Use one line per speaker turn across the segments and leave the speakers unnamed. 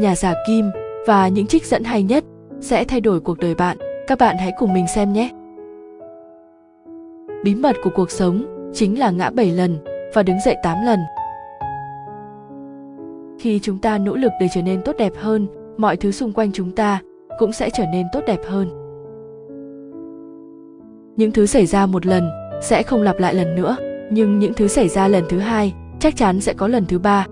nhà giả kim và những trích dẫn hay nhất sẽ thay đổi cuộc đời bạn. Các bạn hãy cùng mình xem nhé. Bí mật của cuộc sống chính là ngã 7 lần và đứng dậy 8 lần. Khi chúng ta nỗ lực để trở nên tốt đẹp hơn, mọi thứ xung quanh chúng ta cũng sẽ trở nên tốt đẹp hơn. Những thứ xảy ra một lần sẽ không lặp lại lần nữa, nhưng những thứ xảy ra lần thứ hai chắc chắn sẽ có lần thứ ba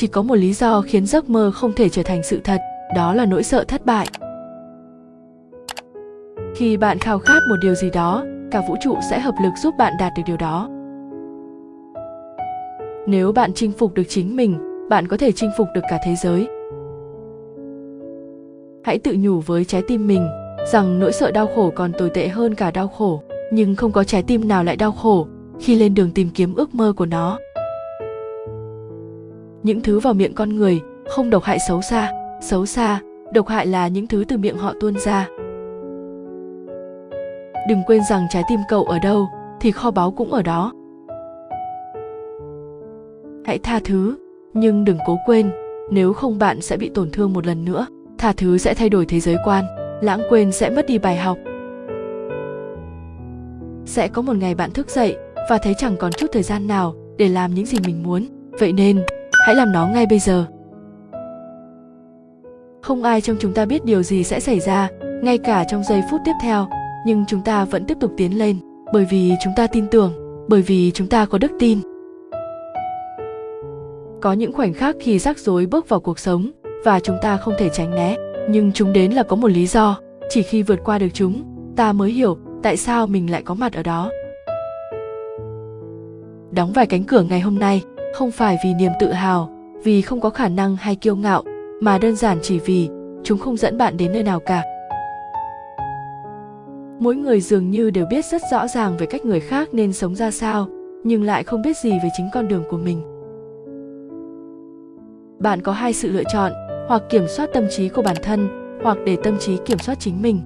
chỉ có một lý do khiến giấc mơ không thể trở thành sự thật, đó là nỗi sợ thất bại. Khi bạn khao khát một điều gì đó, cả vũ trụ sẽ hợp lực giúp bạn đạt được điều đó. Nếu bạn chinh phục được chính mình, bạn có thể chinh phục được cả thế giới. Hãy tự nhủ với trái tim mình rằng nỗi sợ đau khổ còn tồi tệ hơn cả đau khổ, nhưng không có trái tim nào lại đau khổ khi lên đường tìm kiếm ước mơ của nó những thứ vào miệng con người, không độc hại xấu xa. Xấu xa, độc hại là những thứ từ miệng họ tuôn ra. Đừng quên rằng trái tim cậu ở đâu, thì kho báu cũng ở đó. Hãy tha thứ, nhưng đừng cố quên, nếu không bạn sẽ bị tổn thương một lần nữa. Tha thứ sẽ thay đổi thế giới quan, lãng quên sẽ mất đi bài học. Sẽ có một ngày bạn thức dậy và thấy chẳng còn chút thời gian nào để làm những gì mình muốn. Vậy nên hãy làm nó ngay bây giờ. Không ai trong chúng ta biết điều gì sẽ xảy ra, ngay cả trong giây phút tiếp theo, nhưng chúng ta vẫn tiếp tục tiến lên, bởi vì chúng ta tin tưởng, bởi vì chúng ta có đức tin. Có những khoảnh khắc khi rắc rối bước vào cuộc sống, và chúng ta không thể tránh né, nhưng chúng đến là có một lý do. Chỉ khi vượt qua được chúng, ta mới hiểu tại sao mình lại có mặt ở đó. Đóng vài cánh cửa ngày hôm nay không phải vì niềm tự hào, vì không có khả năng hay kiêu ngạo, mà đơn giản chỉ vì chúng không dẫn bạn đến nơi nào cả. Mỗi người dường như đều biết rất rõ ràng về cách người khác nên sống ra sao, nhưng lại không biết gì về chính con đường của mình. Bạn có hai sự lựa chọn, hoặc kiểm soát tâm trí của bản thân, hoặc để tâm trí kiểm soát chính mình.